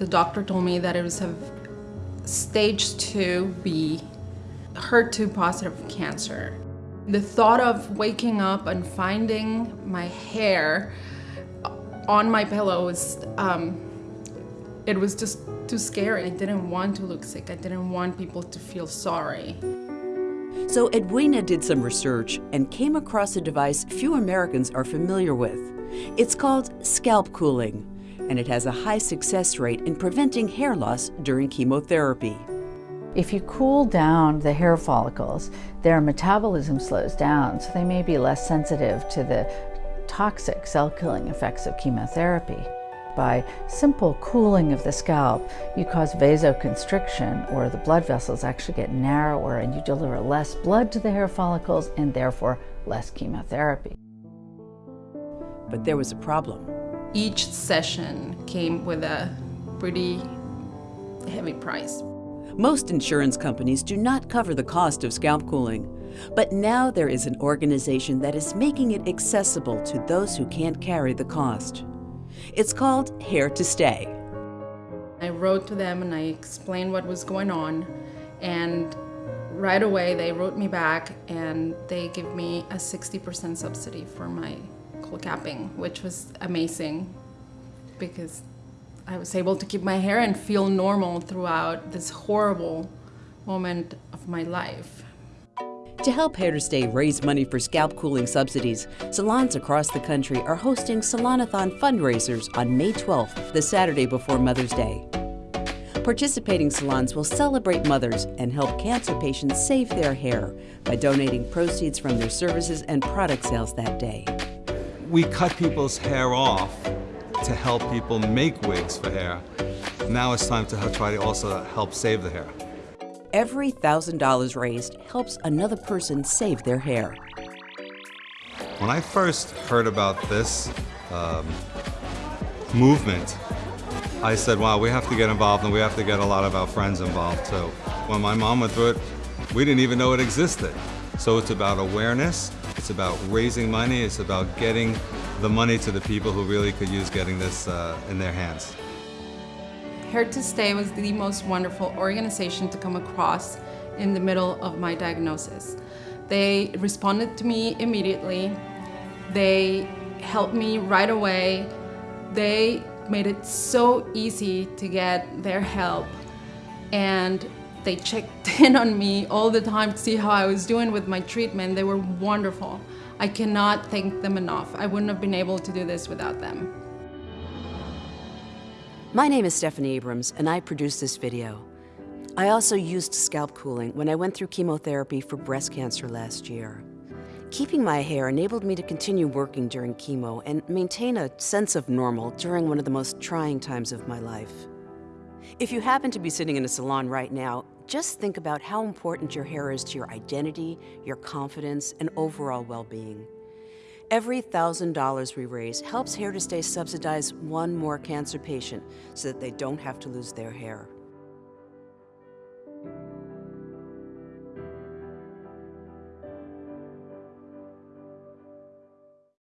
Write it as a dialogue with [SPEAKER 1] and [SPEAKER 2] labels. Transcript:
[SPEAKER 1] The doctor told me that it was a stage 2B HER2 positive cancer. The thought of waking up and finding my hair on my pillow was, um, it was just too scary. I didn't want to look sick. I didn't want people to feel sorry.
[SPEAKER 2] So Edwina did some research and came across a device few Americans are familiar with. It's called scalp cooling, and it has a high success rate in preventing hair loss during chemotherapy.
[SPEAKER 3] If you cool down the hair follicles, their metabolism slows down, so they may be less sensitive to the toxic cell-killing effects of chemotherapy. By simple cooling of the scalp, you cause vasoconstriction, or the blood vessels actually get narrower and you deliver less blood to the hair follicles and therefore less chemotherapy.
[SPEAKER 2] But there was a problem.
[SPEAKER 1] Each session came with a pretty heavy price.
[SPEAKER 2] Most insurance companies do not cover the cost of scalp cooling, but now there is an organization that is making it accessible to those who can't carry the cost. It's called Hair to Stay.
[SPEAKER 1] I wrote to them and I explained what was going on and right away they wrote me back and they give me a 60% subsidy for my capping, which was amazing because I was able to keep my hair and feel normal throughout this horrible moment of my life.
[SPEAKER 2] To help Hair to Stay raise money for scalp cooling subsidies, salons across the country are hosting Salonathon fundraisers on May 12th, the Saturday before Mother's Day. Participating salons will celebrate mothers and help cancer patients save their hair by donating proceeds from their services and product sales that day.
[SPEAKER 4] We cut people's hair off to help people make wigs for hair. Now it's time to try to also help save the hair.
[SPEAKER 2] Every $1,000 raised helps another person save their hair.
[SPEAKER 4] When I first heard about this um, movement, I said, wow, we have to get involved and we have to get a lot of our friends involved too. When my mom went through it, we didn't even know it existed. So it's about awareness, it's about raising money, it's about getting the money to the people who really could use getting this uh, in their hands.
[SPEAKER 1] Hair to Stay was the most wonderful organization to come across in the middle of my diagnosis. They responded to me immediately. They helped me right away. They made it so easy to get their help. And they checked in on me all the time to see how I was doing with my treatment. They were wonderful. I cannot thank them enough. I wouldn't have been able to do this without them.
[SPEAKER 2] My name is Stephanie Abrams, and I produced this video. I also used scalp cooling when I went through chemotherapy for breast cancer last year. Keeping my hair enabled me to continue working during chemo and maintain a sense of normal during one of the most trying times of my life. If you happen to be sitting in a salon right now, just think about how important your hair is to your identity, your confidence, and overall well-being. Every $1,000 we raise helps Hair to Stay subsidize one more cancer patient so that they don't have to lose their hair.